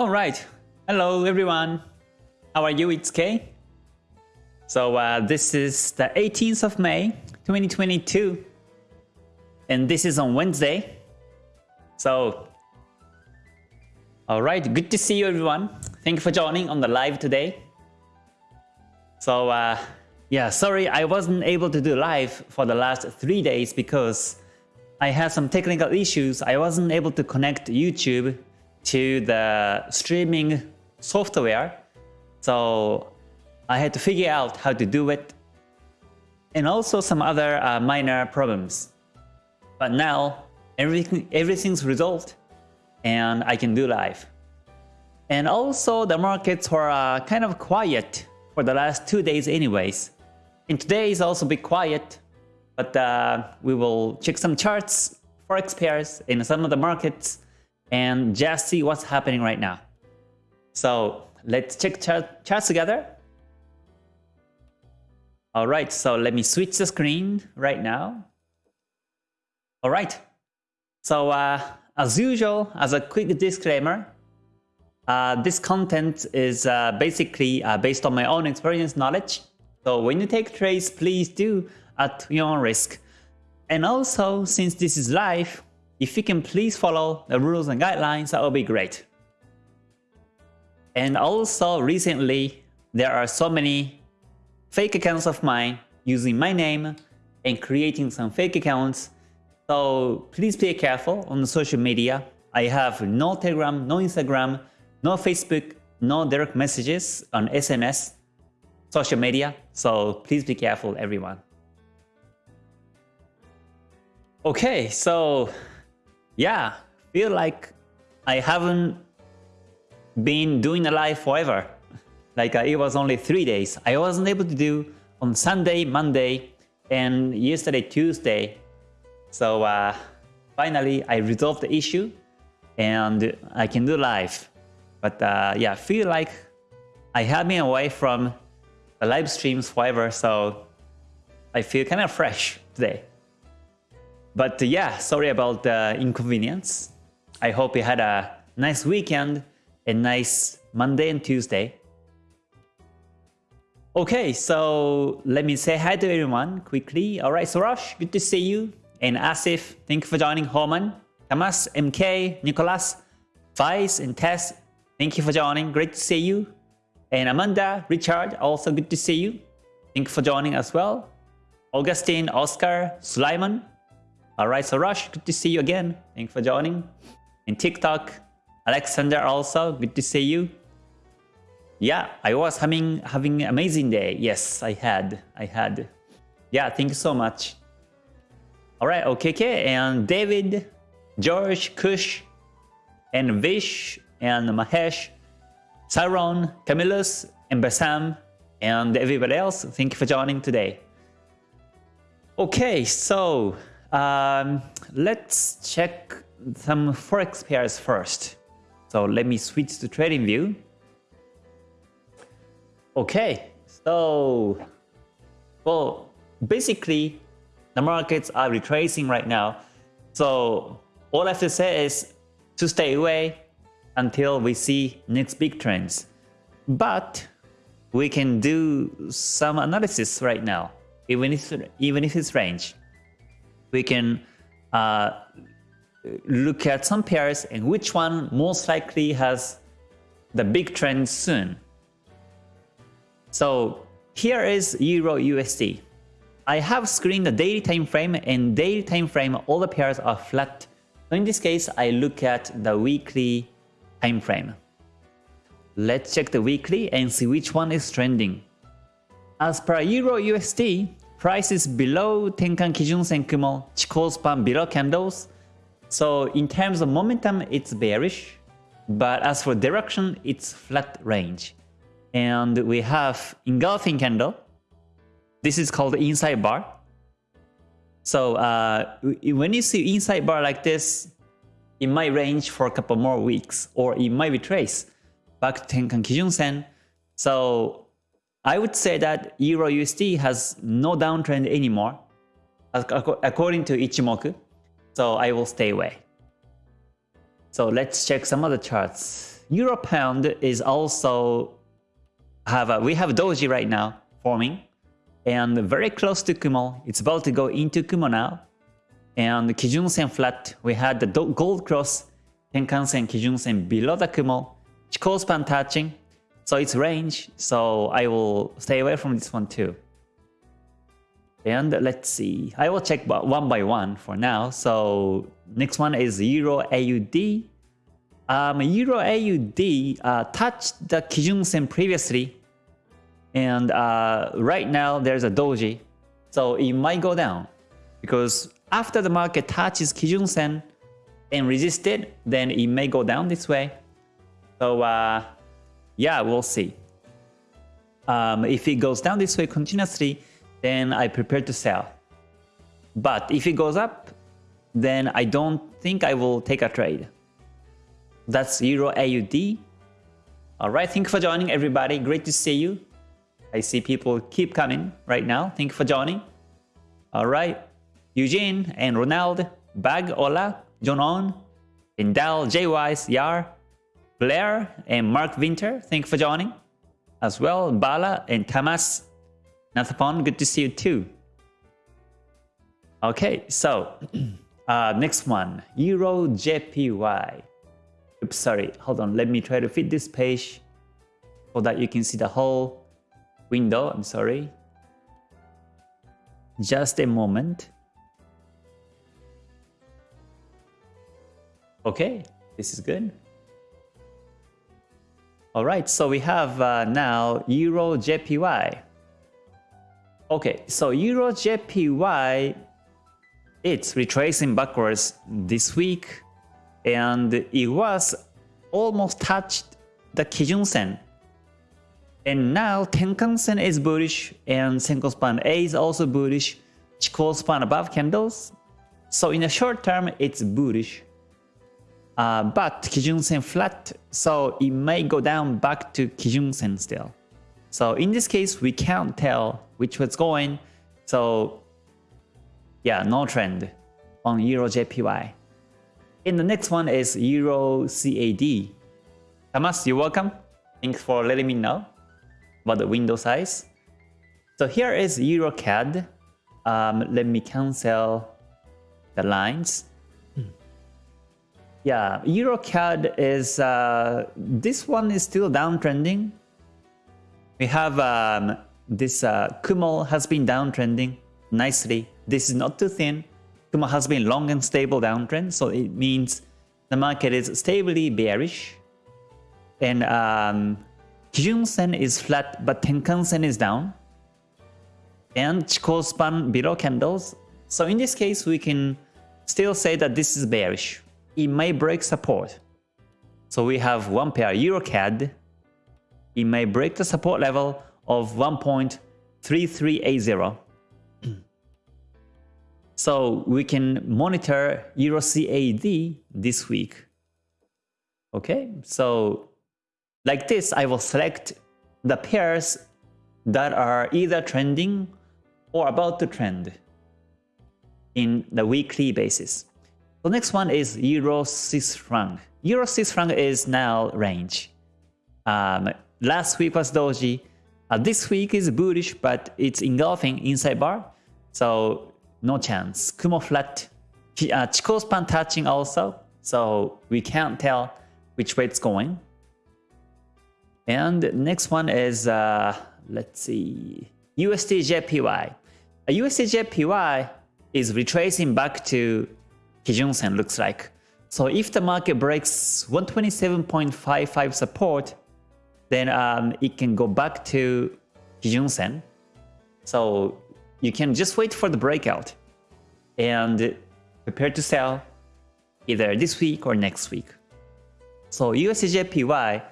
Alright, hello everyone. How are you? It's Kay. So uh, this is the 18th of May 2022 and this is on Wednesday. So alright, good to see you everyone. Thank you for joining on the live today. So uh, yeah, sorry I wasn't able to do live for the last three days because I had some technical issues. I wasn't able to connect YouTube to the streaming software. So I had to figure out how to do it and also some other uh, minor problems. But now everything everything's resolved and I can do live. And also the markets were uh, kind of quiet for the last two days anyways. And today is also a bit quiet, but uh, we will check some charts, forex pairs in some of the markets and just see what's happening right now. So let's check chart, charts together. Alright, so let me switch the screen right now. Alright, so uh, as usual, as a quick disclaimer, uh, this content is uh, basically uh, based on my own experience knowledge. So when you take trades, please do at your own risk. And also, since this is live, if you can please follow the rules and guidelines, that would be great. And also recently, there are so many fake accounts of mine using my name and creating some fake accounts. So please be careful on the social media. I have no Telegram, no Instagram, no Facebook, no direct messages on SMS, social media. So please be careful everyone. Okay, so yeah, feel like I haven't been doing a live forever. Like uh, it was only three days. I wasn't able to do on Sunday, Monday, and yesterday, Tuesday. So uh, finally, I resolved the issue and I can do live. But uh, yeah, feel like I have been away from the live streams forever, so I feel kind of fresh today. But uh, yeah, sorry about the inconvenience. I hope you had a nice weekend, a nice Monday and Tuesday. Okay, so let me say hi to everyone quickly. Alright, Sorosh, good to see you. And Asif, thank you for joining. Homan, Tamas, MK, Nicholas, Vice, and Tess, thank you for joining. Great to see you. And Amanda, Richard, also good to see you. Thank you for joining as well. Augustine, Oscar, Sulaiman, Alright, so Rush, good to see you again. Thanks for joining. In TikTok, Alexander also, good to see you. Yeah, I was having having amazing day. Yes, I had. I had. Yeah, thank you so much. Alright, OKK and David, George, Kush, and Vish, and Mahesh, Saron, Camillus, and Basam, and everybody else, thank you for joining today. Okay, so um, let's check some forex pairs first. So let me switch to TradingView. Okay, so well, basically the markets are retracing right now. So all I have to say is to stay away until we see next big trends. But we can do some analysis right now, even if even if it's range we can uh, look at some pairs and which one most likely has the big trend soon. So here is Euro USD. I have screened the daily time frame and daily time frame all the pairs are flat. So in this case I look at the weekly time frame. Let's check the weekly and see which one is trending. As per Euro USD, Price is below Tenkan Kijun Sen Kumo, Chikou span below candles. So in terms of momentum, it's bearish. But as for direction, it's flat range. And we have engulfing candle. This is called inside bar. So uh, when you see inside bar like this, it might range for a couple more weeks or it might retrace back to Tenkan Kijun Sen. So I would say that Euro USD has no downtrend anymore, according to Ichimoku, so I will stay away. So let's check some other charts. Euro Pound is also have a, we have Doji right now forming and very close to Kumo. It's about to go into Kumo now. And Kijun Sen flat, we had the gold cross, Tenkan Sen, Kijun Sen below the Kumo, Chikou span touching. So it's range, so I will stay away from this one too. And let's see, I will check one by one for now. So next one is Euro AUD. Um, Euro AUD uh, touched the Kijun Sen previously, and uh, right now there's a doji, so it might go down because after the market touches Kijun Sen and resisted, then it may go down this way. So uh, yeah, we'll see. Um, if it goes down this way continuously, then I prepare to sell. But if it goes up, then I don't think I will take a trade. That's Euro AUD. Alright, thank you for joining everybody. Great to see you. I see people keep coming right now. Thank you for joining. Alright, Eugene and Ronald, Bag, Ola, John On, Indal, J Yar, Blair, and Mark Winter. Thank you for joining. As well, Bala and Tamas. Nathapon, good to see you too. Okay, so uh, next one, Euro JPY. Oops, sorry, hold on, let me try to fit this page so that you can see the whole window. I'm sorry. Just a moment. Okay, this is good. All right, so we have uh, now Euro JPY. Okay, so Euro JPY, it's retracing backwards this week, and it was almost touched the Kijun Sen. And now Tenkan Sen is bullish, and Senkou Span A is also bullish, Chikou Span above candles. So in the short term, it's bullish. Uh, but Kijun Sen flat, so it may go down back to Kijun Sen still. So in this case, we can't tell which was going. So yeah, no trend on Euro JPY. And the next one is Euro CAD. Thomas, you're welcome. Thanks for letting me know about the window size. So here is Euro CAD. Um, let me cancel the lines. Yeah, EuroCAD is, uh, this one is still downtrending. We have um, this uh, Kumo has been downtrending nicely. This is not too thin. Kumo has been long and stable downtrend, so it means the market is stably bearish. And um, Kijun Sen is flat, but Tenkan Sen is down. And Chikou span below candles. So in this case, we can still say that this is bearish it may break support. So we have one pair EuroCAD. It may break the support level of 1.3380. so we can monitor EuroCAD this week. Okay, so like this, I will select the pairs that are either trending or about to trend in the weekly basis. The next one is Euro Swiss franc. Euro Swiss franc is now range. Um, last week was doji. Uh, this week is bullish, but it's engulfing inside bar, so no chance. Kumo flat, uh, Chikou span touching also, so we can't tell which way it's going. And next one is, uh, let's see, USD JPY. USD JPY is retracing back to Kijun-sen looks like. So if the market breaks 127.55 support, then um, it can go back to Kijun-sen. So you can just wait for the breakout and prepare to sell either this week or next week. So USDJPY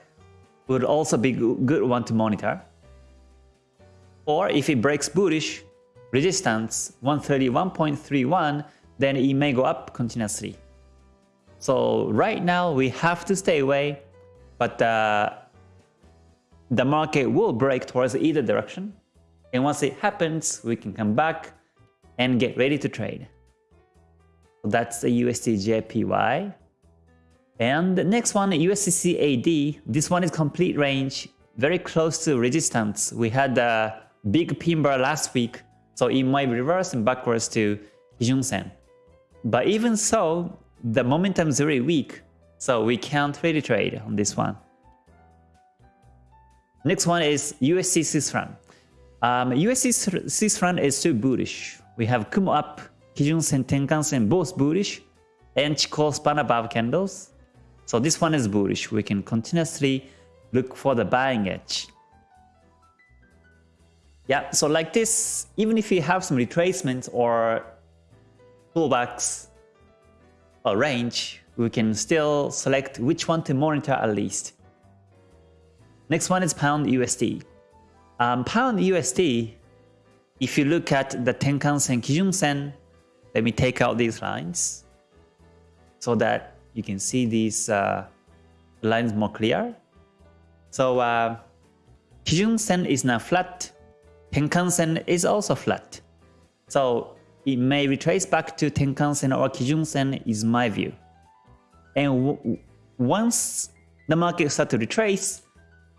would also be a good one to monitor. Or if it breaks bullish, resistance 131.31 then it may go up continuously. So right now we have to stay away, but uh, the market will break towards either direction. And once it happens, we can come back and get ready to trade. So that's the USD JPY. And the next one, USDCAD. This one is complete range, very close to resistance. We had a big pin bar last week, so it might reverse and backwards to Kijun Sen. But even so, the momentum is very weak, so we can't really trade on this one. Next one is USD Swiss franc. Um, USD Swiss is too bullish. We have Kumo up, Kijun Sen, Tenkan Sen both bullish, and Chikou span above candles. So this one is bullish. We can continuously look for the buying edge. Yeah, so like this, even if we have some retracements or pullbacks or range, we can still select which one to monitor at least. Next one is Pound USD. Um, Pound USD, if you look at the Tenkan Sen, Kijun Sen, let me take out these lines so that you can see these uh, lines more clear. So uh, Kijun Sen is now flat, Tenkan Sen is also flat. So it may retrace back to Tenkan Sen or Kijun Sen is my view. And once the market starts to retrace,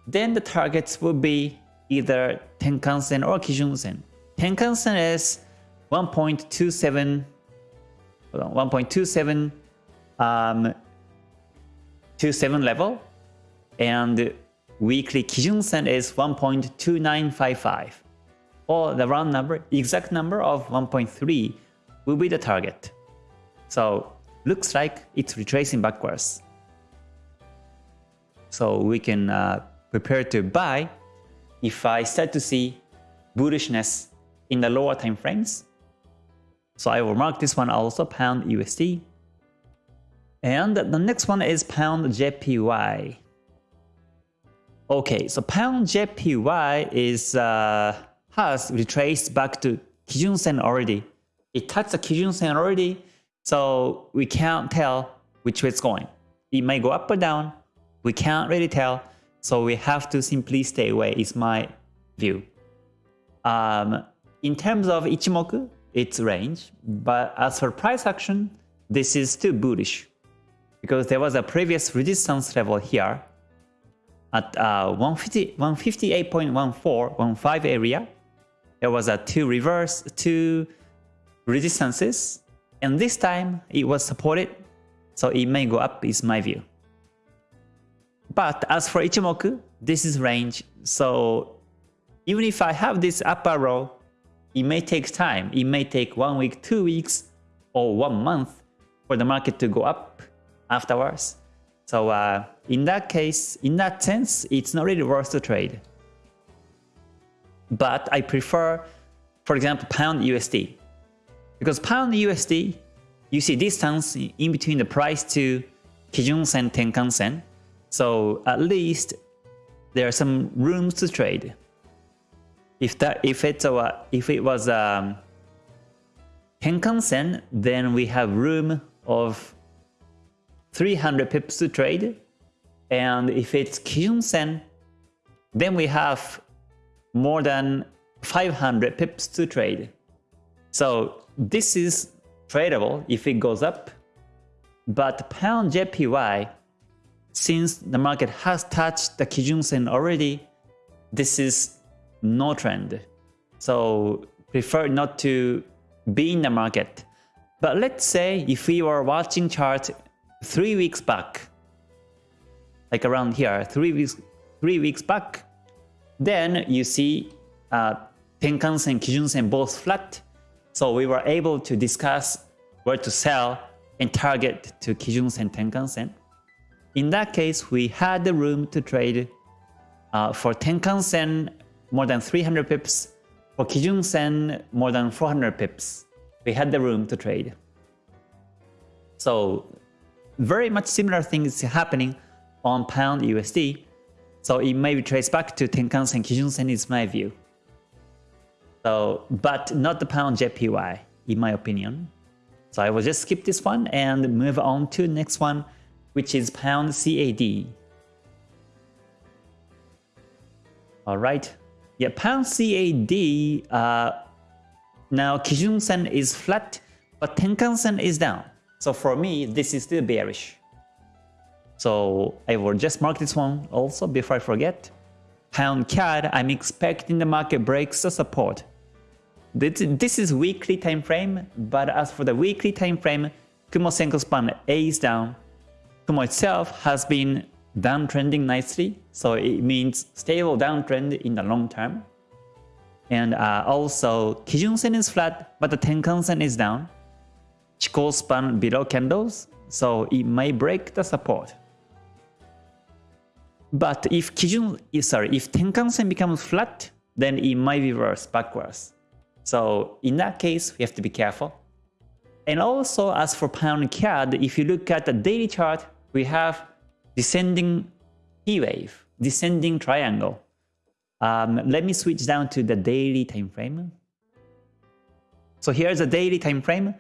then the targets will be either Tenkan Sen or Kijun Sen. Tenkan Sen is 1.27 1.27 um, 27 level and weekly Kijun Sen is 1.2955 or the round number, exact number of 1.3 will be the target. So looks like it's retracing backwards. So we can uh, prepare to buy if I start to see bullishness in the lower time frames. So I will mark this one also pound USD. And the next one is pound JPY. Okay, so pound JPY is uh, has retraced back to Kijun Sen already. It touched the Kijun Sen already, so we can't tell which way it's going. It may go up or down. We can't really tell, so we have to simply stay away, is my view. Um, in terms of Ichimoku, it's range, but as for price action, this is too bullish because there was a previous resistance level here at uh, 158.14, 15 area. There was a two reverse, two resistances, and this time it was supported, so it may go up is my view. But as for Ichimoku, this is range, so even if I have this upper row, it may take time. It may take one week, two weeks, or one month for the market to go up afterwards. So uh, in that case, in that sense, it's not really worth to trade. But I prefer, for example, pound USD. Because pound USD, you see distance in between the price to Kijun Sen, Tenkan Sen. So at least there are some rooms to trade. If that if it's a if it was um, Tenkan Sen, then we have room of 300 pips to trade. And if it's Kijun Sen, then we have more than 500 pips to trade. So this is tradable if it goes up. But pound JPY, since the market has touched the Kijun Sen already, this is no trend. So prefer not to be in the market. But let's say if we were watching chart three weeks back, like around here, three weeks, three weeks back, then you see uh, Tenkan-sen, Kijun-sen both flat. So we were able to discuss where to sell and target to Kijun-sen, Tenkan-sen. In that case, we had the room to trade uh, for Tenkan-sen more than 300 pips, for Kijun-sen more than 400 pips. We had the room to trade. So very much similar things happening on pound USD. So it may be traced back to Tenkan-sen, Kijun-sen is my view. So, but not the pound JPY, in my opinion. So I will just skip this one and move on to next one, which is pound CAD. Alright, yeah, pound CAD, uh, now Kijun-sen is flat, but Tenkan-sen is down. So for me, this is still bearish. So I will just mark this one also before I forget. Pound CAD, I'm expecting the market breaks the support. This is weekly time frame, but as for the weekly time frame, Kumo Senko span A is down. Kumo itself has been downtrending nicely, so it means stable downtrend in the long term. And uh, also, Kijun Sen is flat, but the Tenkan Sen is down. Chikou span below candles, so it may break the support. But if Kijun, sorry, if Tenkan Sen becomes flat, then it might reverse backwards. So in that case, we have to be careful. And also as for pound CAD, if you look at the daily chart, we have descending P wave, descending triangle. Um, let me switch down to the daily time frame. So here's the daily time frame.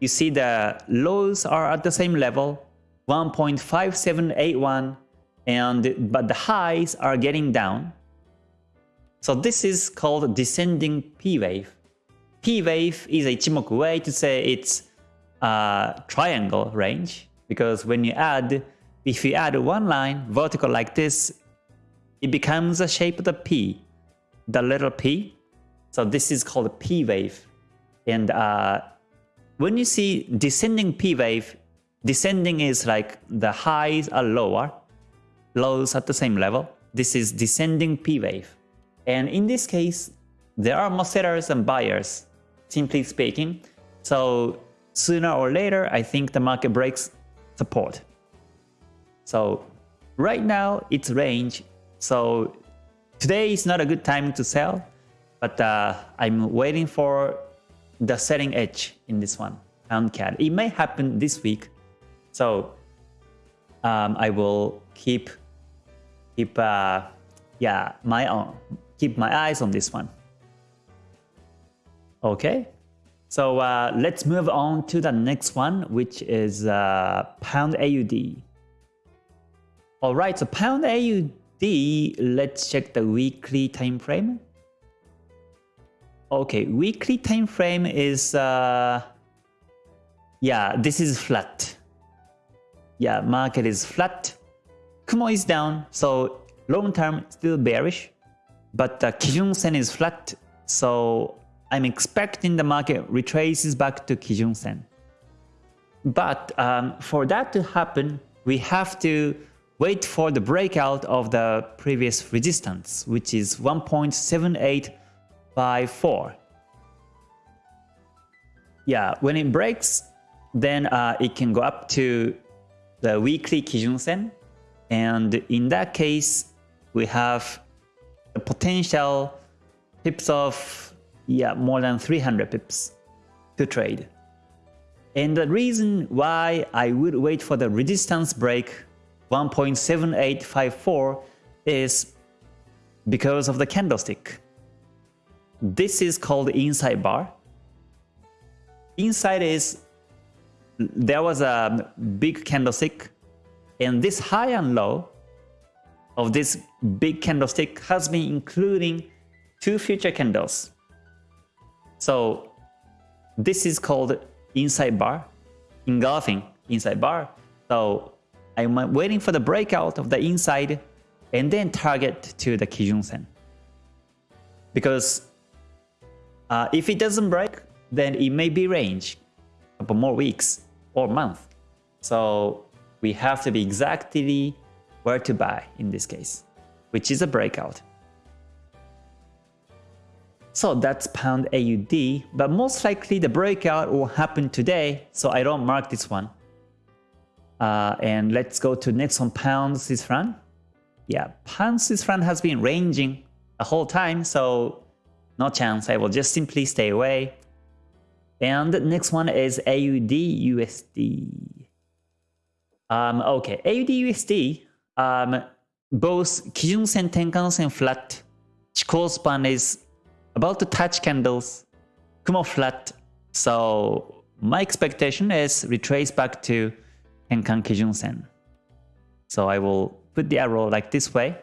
You see the lows are at the same level, 1.5781 and but the highs are getting down. So this is called descending P wave. P wave is a Ichimoku way to say it's a triangle range because when you add, if you add one line vertical like this, it becomes the shape of the P, the little P. So this is called a P wave. And uh, when you see descending P wave, descending is like the highs are lower lows at the same level. This is descending P wave. And in this case, there are more sellers and buyers, simply speaking. So sooner or later, I think the market breaks support. So right now, it's range. So today is not a good time to sell, but uh, I'm waiting for the selling edge in this one, pound CAD. It may happen this week. So um, I will keep keep uh, yeah my own keep my eyes on this one. Okay, so uh, let's move on to the next one, which is uh, pound AUD. All right, so pound AUD. Let's check the weekly time frame. Okay, weekly time frame is uh, yeah, this is flat. Yeah, market is flat. Kumo is down, so long term still bearish, but the Kijun Sen is flat, so I'm expecting the market retraces back to Kijun Sen. But um, for that to happen, we have to wait for the breakout of the previous resistance, which is 1.7854. Yeah, when it breaks, then uh, it can go up to the weekly Kijun Sen, and in that case, we have the potential pips of yeah more than 300 pips to trade. And the reason why I would wait for the resistance break 1.7854 is because of the candlestick. This is called inside bar. Inside is there was a big candlestick and this high and low of this big candlestick has been including two future candles. So this is called inside bar, engulfing inside bar. So I'm waiting for the breakout of the inside and then target to the Kijun Sen. Because uh, if it doesn't break, then it may be range, a couple more weeks or month. So we have to be exactly where to buy in this case, which is a breakout. So that's pound AUD, but most likely the breakout will happen today, so I don't mark this one. Uh, and let's go to next one, pound Swiss franc. Yeah, pound Swiss franc has been ranging the whole time, so no chance. I will just simply stay away. And next one is AUD USD. Um, okay, AUDUSD, um, both Kijun Sen, Tenkan Sen flat, Chikou span is about to touch candles, Kumo flat. So my expectation is retrace back to Tenkan Kijun Sen. So I will put the arrow like this way.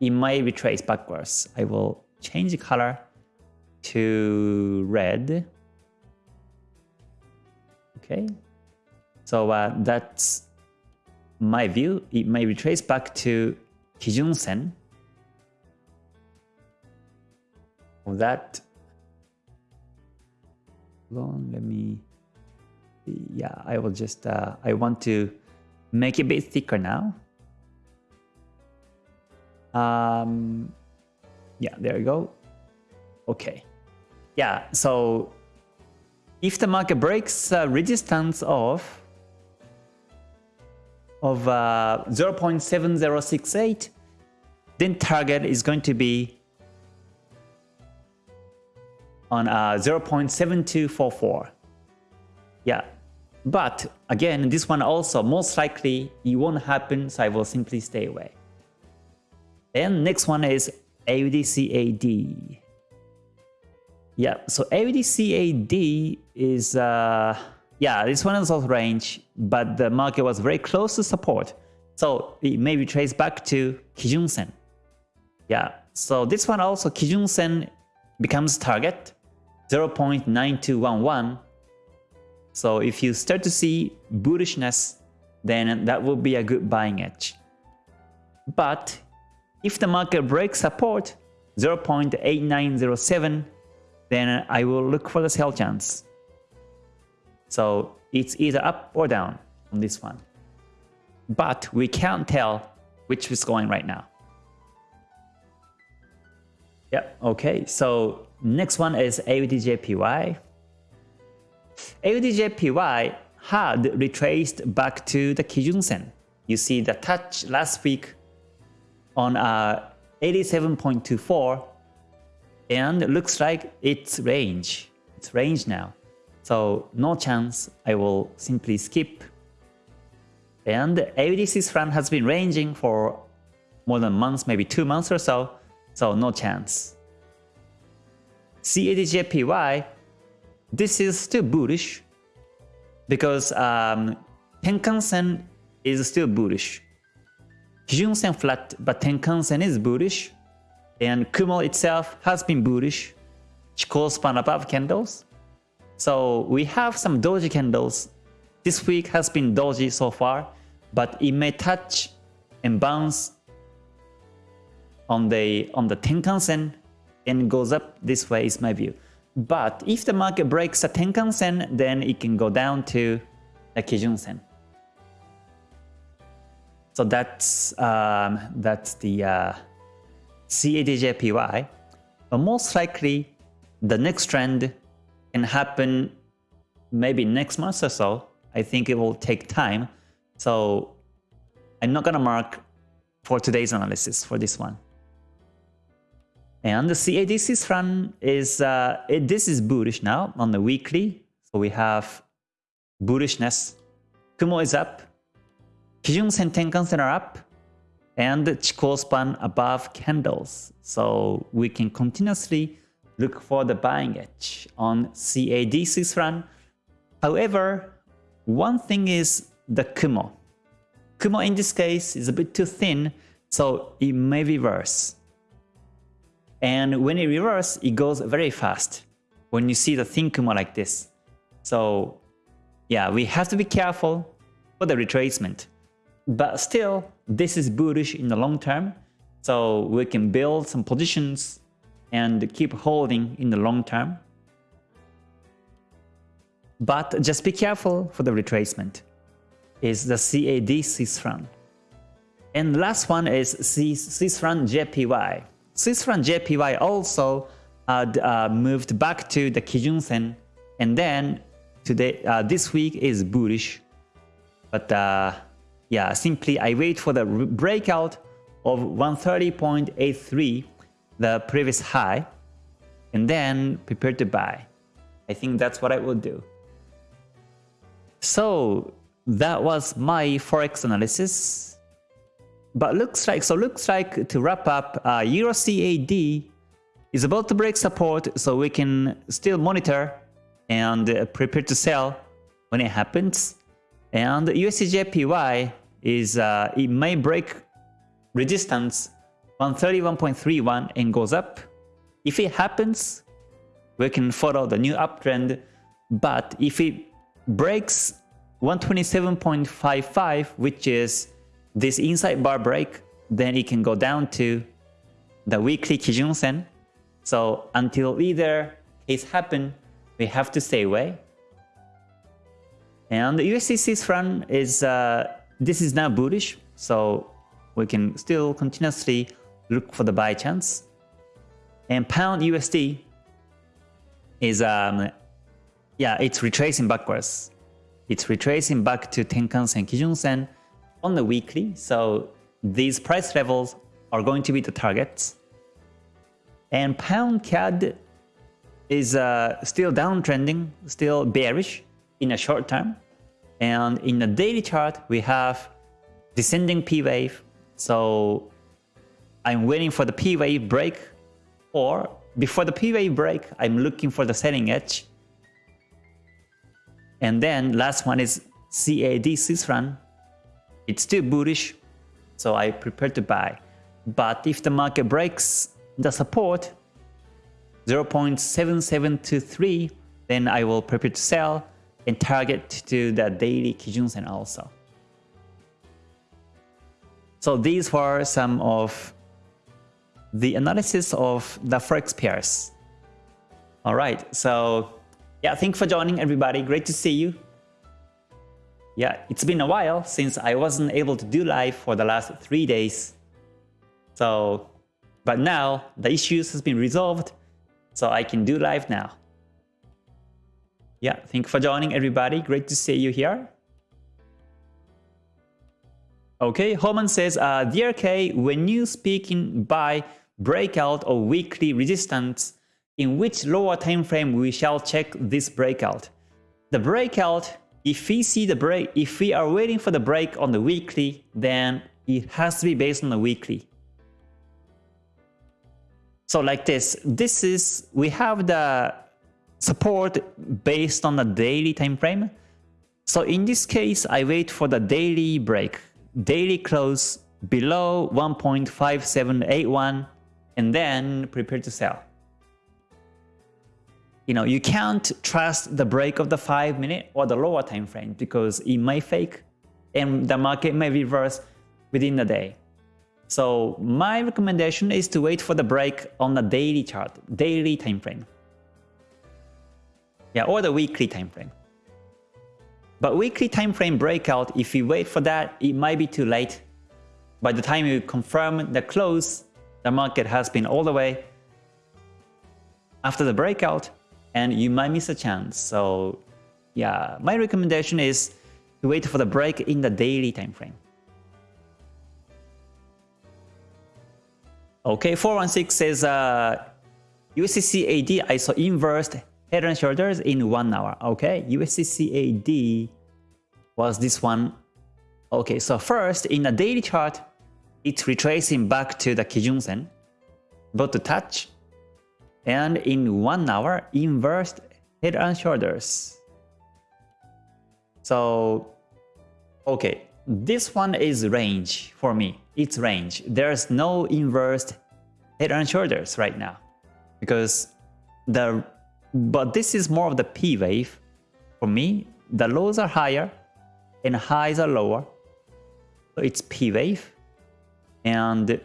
It might retrace backwards. I will change the color to red. Okay. So uh, that's my view, it may be traced back to Kijun Sen. That, hold on, let me, yeah, I will just, uh, I want to make it a bit thicker now. Um, yeah, there you go. Okay. Yeah, so if the market breaks uh, resistance of of uh, 0.7068, then target is going to be on uh, 0.7244. Yeah, but again, this one also most likely it won't happen, so I will simply stay away. And next one is AUDCAD. Yeah, so AUDCAD is, uh, yeah, this one is also range, but the market was very close to support. So it may be traced back to Kijun Sen. Yeah, so this one also Kijun Sen becomes target 0.9211. So if you start to see bullishness, then that will be a good buying edge. But if the market breaks support 0.8907, then I will look for the sell chance. So it's either up or down on this one. But we can't tell which is going right now. Yep, okay, so next one is AUDJPY. AUDJPY had retraced back to the Kijun Sen. You see the touch last week on uh, 87.24 and looks like it's range. It's range now. So no chance I will simply skip. And AUDC's run has been ranging for more than months, maybe two months or so, so no chance. CADJPY, this is still bullish because um, Tenkan-sen is still bullish. Kijun-sen flat, but Tenkan-sen is bullish and Kumo itself has been bullish. Chikou span above candles. So we have some doji candles. This week has been doji so far, but it may touch and bounce on the on the Tenkan-sen and goes up this way is my view. But if the market breaks the Tenkan-sen, then it can go down to the Kijun-sen. So that's um, that's the uh, CADJPY, but most likely the next trend can happen maybe next month or so. I think it will take time. So I'm not gonna mark for today's analysis for this one. And the CADC's run is, uh, it, this is bullish now on the weekly. So we have bullishness. Kumo is up. Kijun Sen Tenkan-sen are up and Chikou span above candles. So we can continuously look for the buying edge on CADC's run. However, one thing is the Kumo. Kumo in this case is a bit too thin, so it may reverse. And when it reverses, it goes very fast when you see the thin Kumo like this. So yeah, we have to be careful for the retracement. But still, this is bullish in the long term, so we can build some positions and keep holding in the long term. But just be careful for the retracement. Is the CAD CSRAN. And last one is CSRAN JPY. CSRAN JPY also uh, uh, moved back to the Kijun Sen, and then today uh, this week is bullish. But uh, yeah, simply I wait for the breakout of 130.83, the previous high, and then prepare to buy. I think that's what I will do. So that was my forex analysis. But looks like so looks like to wrap up, uh, Euro CAD is about to break support, so we can still monitor and uh, prepare to sell when it happens. And USDJPY is uh, it may break resistance 131.31 and goes up. If it happens, we can follow the new uptrend. But if it breaks 127.55, which is this inside bar break, then it can go down to the weekly Kijun Sen. So until either case happen, we have to stay away. And the USDC's run is, uh, this is now bullish, so we can still continuously look for the buy chance. And pound USD is, um, yeah, it's retracing backwards. It's retracing back to Tenkan Sen, Kijun Sen on the weekly. So these price levels are going to be the targets. And pound CAD is uh, still downtrending, still bearish in a short term. And in the daily chart, we have descending P wave. So I'm waiting for the P wave break or before the P wave break, I'm looking for the selling edge. And then last one is CAD Swiss. It's still bullish, so I prepare to buy. But if the market breaks the support 0.7723, then I will prepare to sell and target to the daily Kijun Sen also. So these were some of the analysis of the Forex pairs. Alright, so yeah, thanks for joining everybody. Great to see you. Yeah, it's been a while since I wasn't able to do live for the last three days. So, but now the issues has been resolved, so I can do live now. Yeah, thank you for joining everybody. Great to see you here. Okay, Holman says, uh, DRK, when you speak in buy breakout or weekly resistance, in which lower time frame we shall check this breakout. The breakout, if we see the break, if we are waiting for the break on the weekly, then it has to be based on the weekly. So like this, this is, we have the support based on the daily time frame. So in this case, I wait for the daily break, daily close below 1.5781 and then prepare to sell. You know, you can't trust the break of the 5 minute or the lower time frame because it may fake and the market may reverse within the day. So my recommendation is to wait for the break on the daily chart, daily time frame. Yeah, or the weekly time frame. But weekly time frame breakout, if you wait for that, it might be too late. By the time you confirm the close, the market has been all the way after the breakout and you might miss a chance. So yeah, my recommendation is to wait for the break in the daily time frame. Okay, 416 says uh, USD CAD I saw inverse head and shoulders in one hour. Okay, USD CAD was this one. Okay, so first in the daily chart, it's retracing back to the Kijun Sen, about to touch, and in one hour, inverse head and shoulders. So, okay, this one is range for me. It's range. There's no inverse head and shoulders right now because the but this is more of the P wave. For me, the lows are higher and highs are lower. So it's P wave and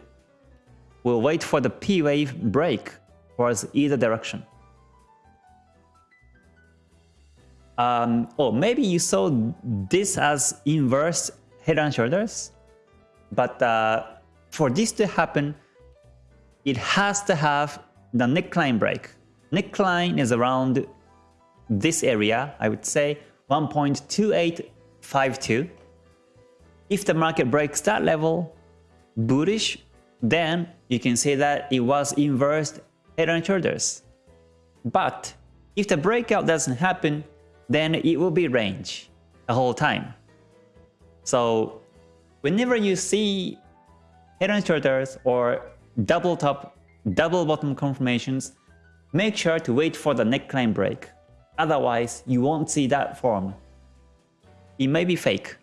we'll wait for the P wave break towards either direction. Um, or maybe you saw this as inverse head and shoulders, but uh, for this to happen, it has to have the neckline break. Neckline is around this area, I would say 1.2852. If the market breaks that level, bullish, then you can say that it was inversed head and shoulders. But if the breakout doesn't happen, then it will be range the whole time. So whenever you see head and shoulders or double top, double bottom confirmations, make sure to wait for the neckline break. Otherwise, you won't see that form. It may be fake.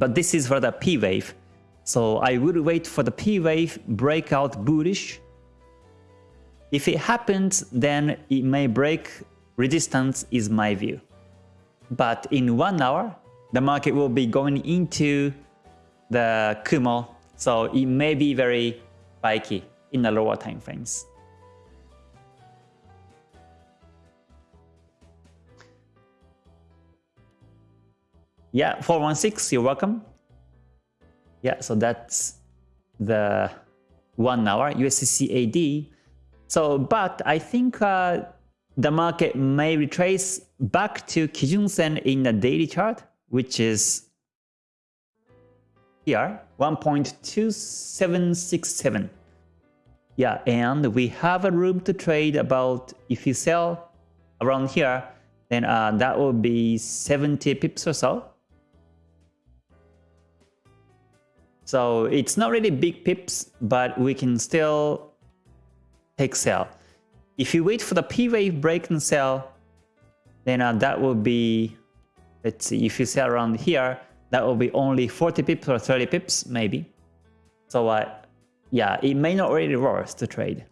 But this is for the P wave. So I would wait for the P wave breakout bullish. If it happens, then it may break resistance is my view. but in one hour, the market will be going into the Kumo, so it may be very spiky in the lower time frames. Yeah, 416, you're welcome. Yeah, so that's the one hour USD So, but I think uh, the market may retrace back to Kijun Sen in the daily chart, which is here, 1.2767. Yeah, and we have a room to trade about, if you sell around here, then uh, that will be 70 pips or so. So it's not really big pips, but we can still take sell. If you wait for the P wave break and sell, then uh, that will be, let's see, if you sell around here, that will be only 40 pips or 30 pips maybe. So uh, yeah, it may not really worth to trade.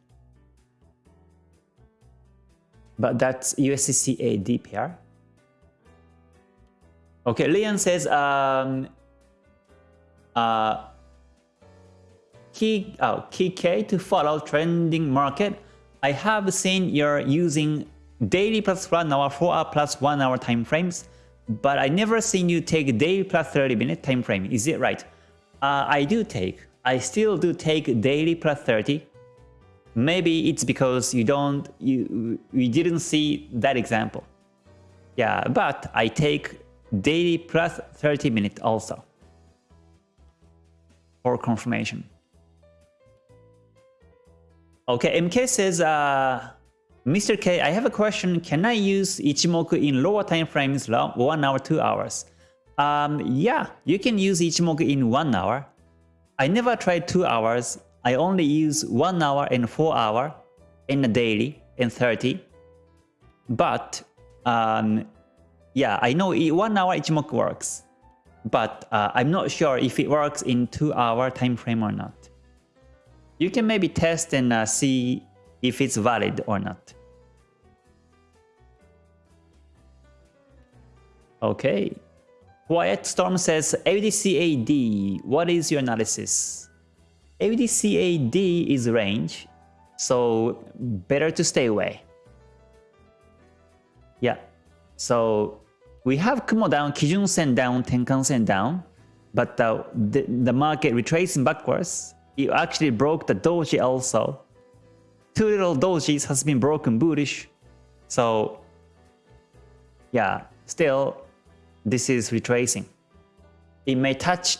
But that's USDCAD pair. Okay, Leon says um, uh, key, oh, key to follow trending market. I have seen you're using daily plus 1 hour, 4 hour plus 1 hour time frames, but I never seen you take daily plus 30 minute time frame. Is it right? Uh, I do take. I still do take daily plus 30. Maybe it's because you don't, you, you didn't see that example. Yeah, but I take daily plus 30 minute also for confirmation. Okay, MK says, uh, Mr. K, I have a question. Can I use Ichimoku in lower time frames, one hour, two hours? Um, yeah, you can use Ichimoku in one hour. I never tried two hours. I only use one hour and four hour in a daily in 30. But um, yeah, I know one hour Ichimoku works but uh, I'm not sure if it works in 2 hour time frame or not. You can maybe test and uh, see if it's valid or not. Okay. Quiet Storm says, AUDCAD, what is your analysis? AUDCAD is range, so better to stay away. Yeah, so we have Kumo down, Kijun Sen down, Tenkan Sen down, but the, the market retracing backwards, it actually broke the doji also. Two little dojis has been broken bullish, so yeah, still this is retracing. It may touch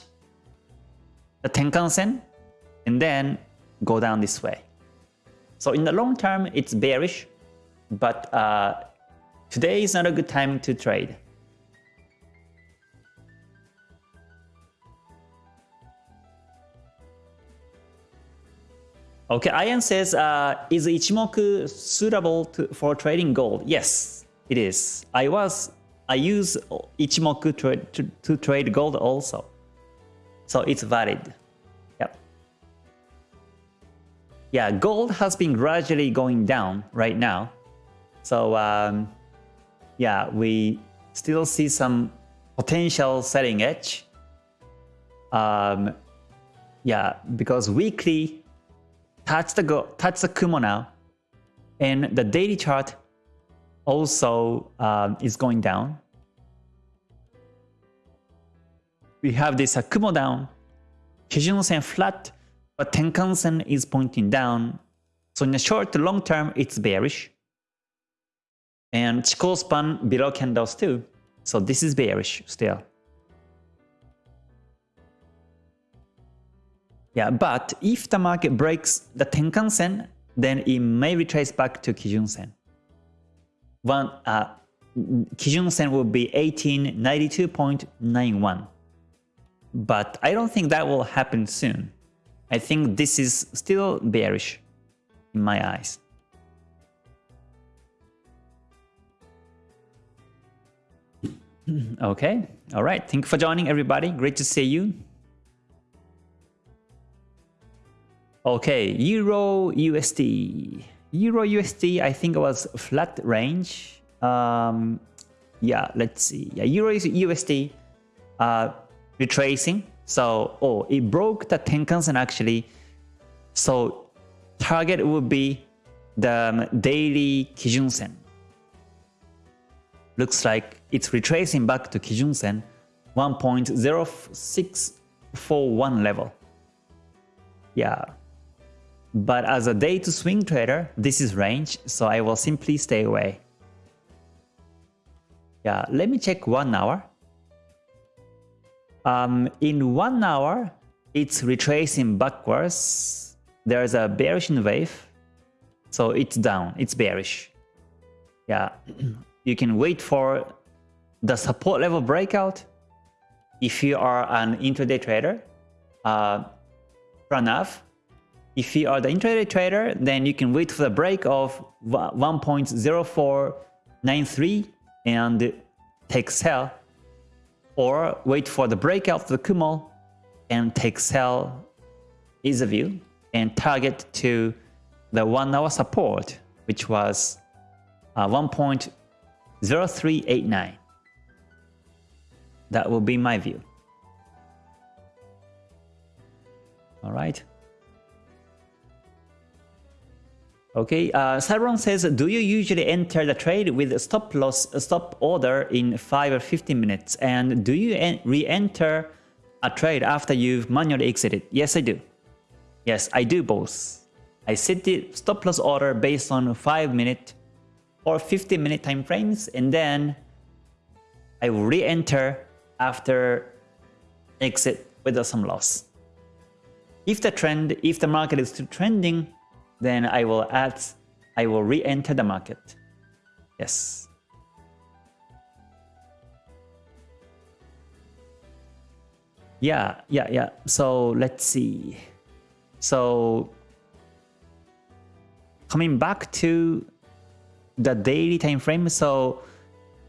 the Tenkan Sen and then go down this way. So in the long term, it's bearish, but uh, today is not a good time to trade. Okay, Ian says, uh, is Ichimoku suitable to, for trading gold? Yes, it is. I was, I use Ichimoku to, to, to trade gold also. So it's valid. Yep. Yeah, gold has been gradually going down right now. So um, yeah, we still see some potential selling edge. Um, yeah, because weekly touch the go touch the Kumo now, and the daily chart also um, is going down. We have this uh, Kumo down, Kijun Sen flat, but Tenkan Sen is pointing down. So in the short to long term, it's bearish. And Chikou span below candles too. So this is bearish still. Yeah, but if the market breaks the Tenkan Sen, then it may retrace back to Kijun Sen. One, uh, Kijun Sen will be 1892.91. But I don't think that will happen soon. I think this is still bearish in my eyes. okay, all right. Thank you for joining everybody. Great to see you. Okay, Euro USD. Euro USD, I think it was flat range. Um, yeah, let's see. Yeah, Euro USD uh, retracing. So, oh, it broke the Tenkan-sen actually. So, target would be the um, daily Kijun-sen. Looks like it's retracing back to Kijun-sen 1.0641 level. Yeah. But as a day to swing trader, this is range, so I will simply stay away. Yeah, let me check one hour. Um, in one hour, it's retracing backwards. There's a bearish wave, so it's down, it's bearish. Yeah, you can wait for the support level breakout if you are an intraday trader. Uh, enough. If you are the intraday trader, then you can wait for the break of 1.0493 and take sell or wait for the breakout of the Kumo and take sell is a view and target to the one hour support which was uh, 1.0389 that will be my view. All right Okay, uh, says, do you usually enter the trade with stop loss, stop order in 5 or 15 minutes? And do you re-enter a trade after you've manually exited? Yes, I do. Yes, I do both. I set the stop loss order based on 5 minute or 15 minute time frames and then I will re-enter after exit with some loss. If the trend, if the market is still trending, then I will add, I will re-enter the market. Yes. Yeah, yeah, yeah. So let's see. So coming back to the daily time frame. So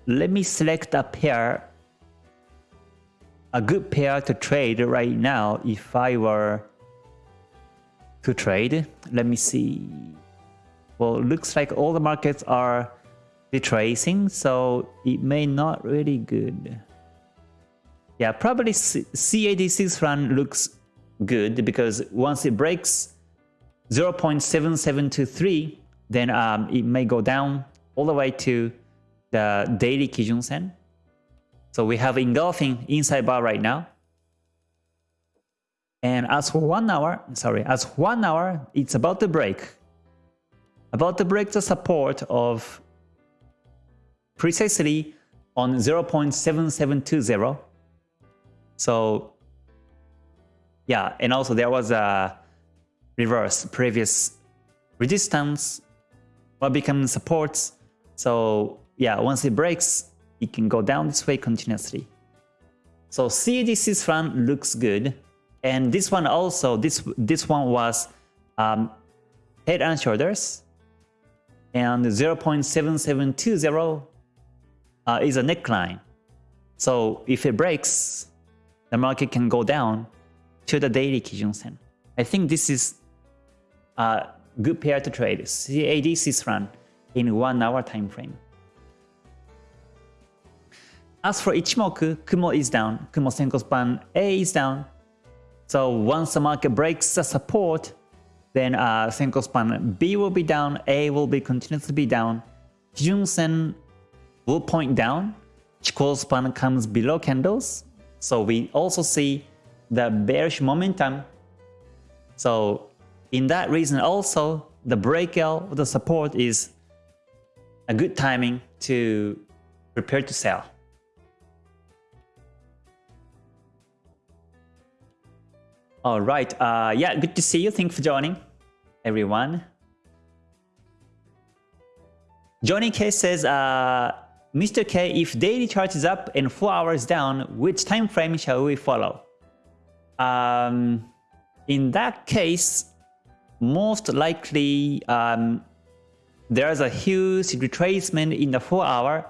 let me select a pair, a good pair to trade right now if I were to trade. Let me see. Well, looks like all the markets are retracing, so it may not really good. Yeah, probably CAD Swiss franc looks good because once it breaks 0.7723, then um, it may go down all the way to the daily Kijun Sen. So we have engulfing inside bar right now. And as for one hour, sorry, as one hour, it's about to break. About to break the support of precisely on 0.7720. So yeah, and also there was a reverse previous resistance what becomes supports. So yeah, once it breaks, it can go down this way continuously. So CAD Swiss franc looks good. And this one also, this this one was um, head and shoulders, and 0.7720 uh, is a neckline. So if it breaks, the market can go down to the daily Kijun Sen. I think this is a good pair to trade. CAD run in one hour time frame. As for Ichimoku, Kumo is down, Kumo Senkou span A is down, so once the market breaks the support, then uh, Senkou span B will be down, A will be continuously be down, Kijun Sen will point down, Chikou span comes below candles. So we also see the bearish momentum. So in that reason also, the breakout of the support is a good timing to prepare to sell. All right. Uh, yeah, good to see you. Thanks for joining, everyone. Johnny K says, uh, Mr. K, if daily chart is up and 4 hours down, which time frame shall we follow? Um, in that case, most likely um, there's a huge retracement in the 4 hour,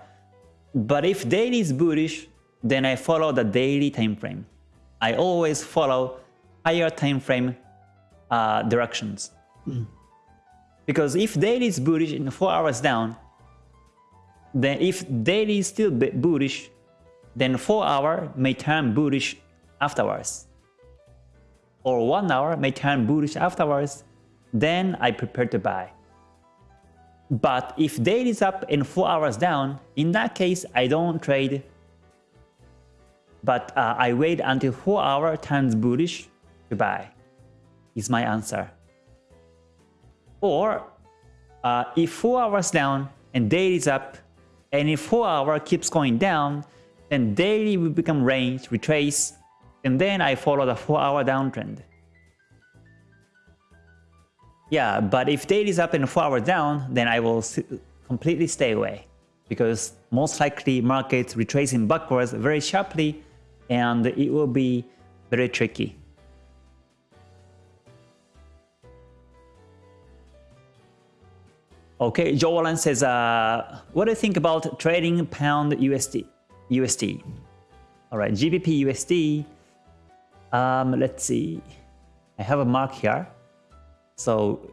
but if daily is bullish, then I follow the daily time frame. I always follow higher time frame uh, directions. Because if daily is bullish in 4 hours down, then if daily is still bullish, then 4 hour may turn bullish afterwards. Or 1 hour may turn bullish afterwards, then I prepare to buy. But if daily is up and 4 hours down, in that case I don't trade. But uh, I wait until 4 hour turns bullish buy, is my answer. Or uh, if 4 hours down and daily is up, and if 4 hour keeps going down, then daily will become range, retrace, and then I follow the 4 hour downtrend. Yeah, but if daily is up and 4 hour down, then I will completely stay away. Because most likely markets retracing backwards very sharply and it will be very tricky. Okay, Joe says, uh, what do you think about trading pound USD? USD. All right, GBP USD. Um, let's see. I have a mark here. So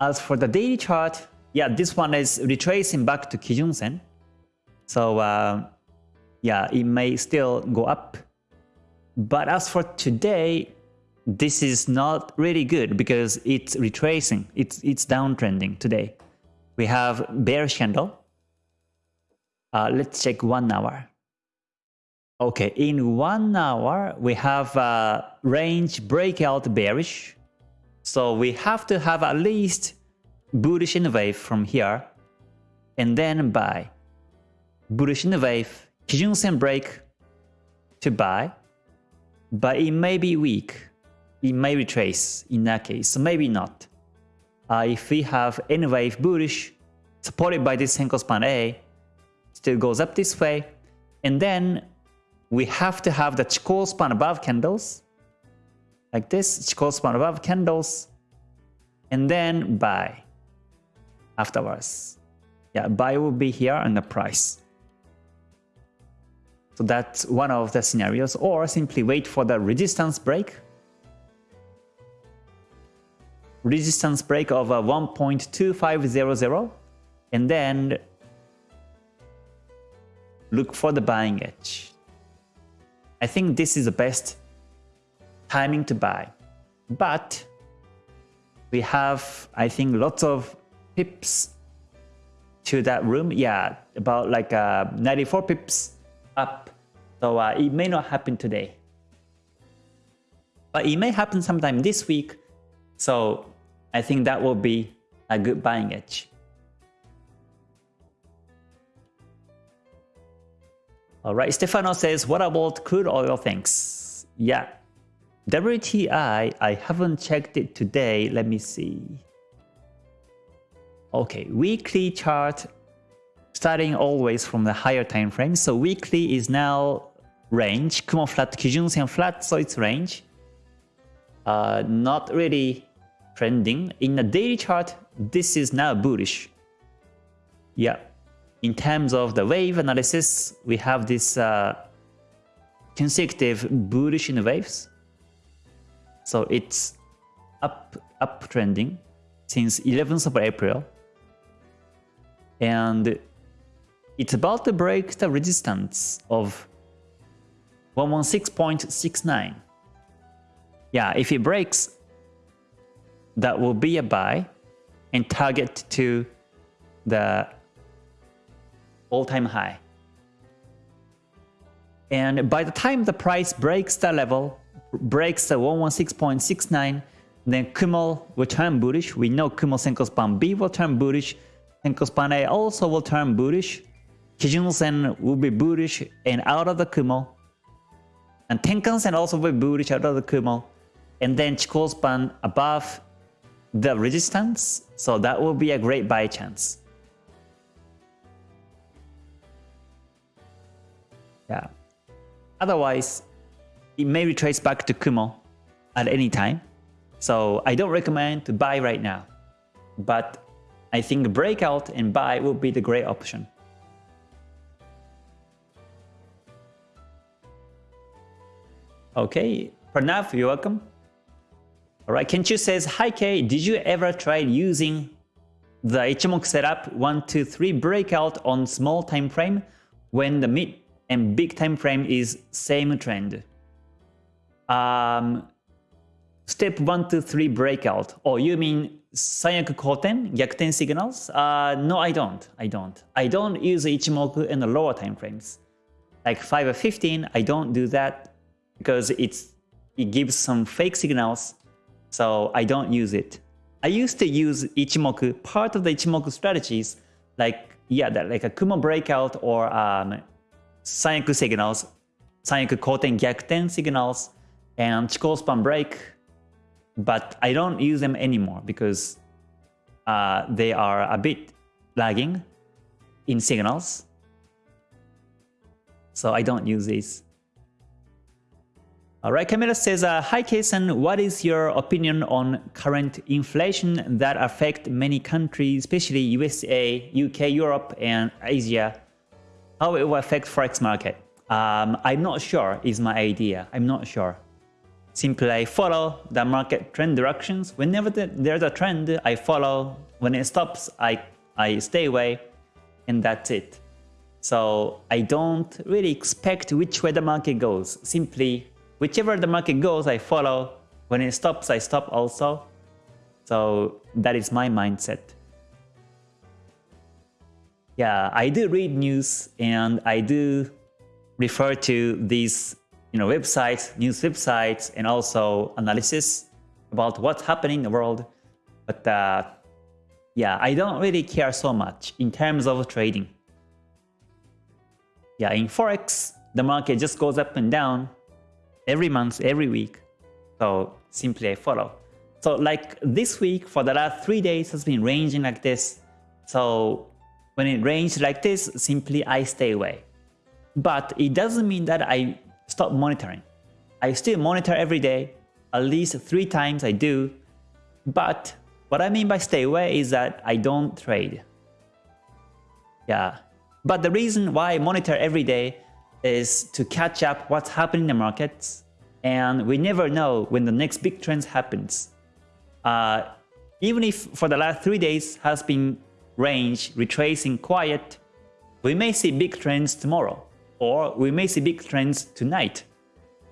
as for the daily chart, yeah, this one is retracing back to Kijun Sen. So uh, yeah, it may still go up. But as for today, this is not really good because it's retracing. It's it's downtrending today. We have bearish candle. Uh, let's check one hour. Okay, in one hour we have a range breakout bearish. So we have to have at least bullish N wave from here and then buy. Bullish N wave, Kijun Sen break to buy, but it may be weak it may retrace in that case, maybe not. Uh, if we have N wave bullish, supported by this Senkou span A, still goes up this way, and then we have to have the Chikou span above candles, like this, Chikou span above candles, and then buy afterwards. Yeah, buy will be here on the price. So that's one of the scenarios, or simply wait for the resistance break resistance break of uh, 1.2500 and then look for the buying edge. I think this is the best timing to buy. But we have, I think, lots of pips to that room. Yeah, about like uh, 94 pips up. So uh, it may not happen today. But it may happen sometime this week. So I think that will be a good buying edge. Alright, Stefano says, what about crude oil things? Yeah, WTI, I haven't checked it today. Let me see. Okay, weekly chart starting always from the higher time frame. So weekly is now range, Kumo flat, Kijun Sen flat, so it's range. Uh, not really trending. In the daily chart, this is now bullish. Yeah, in terms of the wave analysis, we have this uh, consecutive bullish N waves. So it's up up trending since 11th of April. And it's about to break the resistance of 116.69. Yeah, if it breaks, that will be a buy and target to the all-time high. And by the time the price breaks the level, breaks the 116.69, then Kumo will turn bullish. We know Kumo Senkou Span B will turn bullish. Senkou Span A also will turn bullish. Kijun Sen will be bullish and out of the Kumo. And Tenkan Sen also will be bullish out of the Kumo. And then Chikou Span above the resistance, so that will be a great buy chance. Yeah. Otherwise, it may retrace back to Kumo at any time. So I don't recommend to buy right now. But I think breakout and buy will be the great option. Okay, Pranav, you're welcome. Alright, Kenchu says, Hi Kay, did you ever try using the Ichimoku setup 1, 2, 3 breakout on small time frame when the mid and big time frame is same trend. Um, step 1 to 3 breakout. Oh, you mean Sanyaku Koten, Gyakuten signals? Uh, no, I don't. I don't. I don't use Ichimoku in the lower time frames. Like 5 or 15, I don't do that because it's it gives some fake signals, so I don't use it. I used to use Ichimoku, part of the Ichimoku strategies, like yeah, that like a Kumo breakout or um, Sanyaku signals, Sanyaku Koten Gyakuten signals, and Chikou span break, but I don't use them anymore because uh, they are a bit lagging in signals. So I don't use these. Alright, Camila says, uh, Hi Kason, what is your opinion on current inflation that affect many countries, especially USA, UK, Europe, and Asia? How it will affect Forex market? Um, I'm not sure is my idea. I'm not sure. Simply I follow the market trend directions. Whenever the, there's a trend, I follow. When it stops, I, I stay away. And that's it. So I don't really expect which way the market goes. Simply whichever the market goes, I follow. When it stops, I stop also. So that is my mindset. Yeah, I do read news and I do refer to these you know, websites, news websites, and also analysis about what's happening in the world. But uh, yeah, I don't really care so much in terms of trading. Yeah, in Forex, the market just goes up and down every month, every week. So simply I follow. So like this week for the last three days has been ranging like this. So when it ranges like this, simply I stay away. But it doesn't mean that I stop monitoring. I still monitor every day, at least three times I do. But what I mean by stay away is that I don't trade. Yeah. But the reason why I monitor every day is to catch up what's happening in the markets and we never know when the next big trend happens. Uh, even if for the last three days has been range retracing quiet, we may see big trends tomorrow or we may see big trends tonight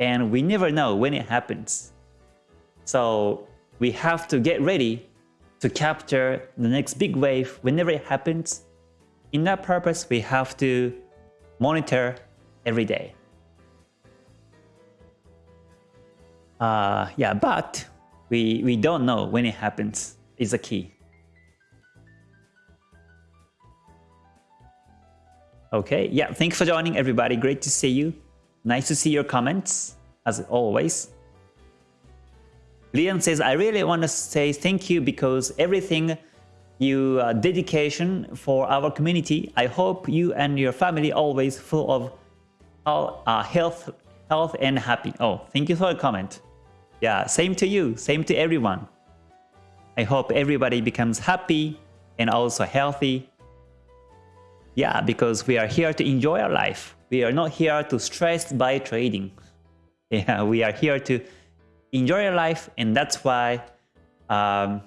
and we never know when it happens. So we have to get ready to capture the next big wave whenever it happens. In that purpose, we have to monitor every day. Uh, yeah, but we, we don't know when it happens is the key. Okay, yeah, thanks for joining everybody. Great to see you. Nice to see your comments, as always. Leon says, I really want to say thank you because everything you uh, dedication for our community. I hope you and your family always full of uh, health, health and happy. Oh, thank you for the comment. Yeah, same to you, same to everyone. I hope everybody becomes happy and also healthy yeah, because we are here to enjoy our life. We are not here to stress by trading. Yeah, we are here to enjoy our life and that's why um,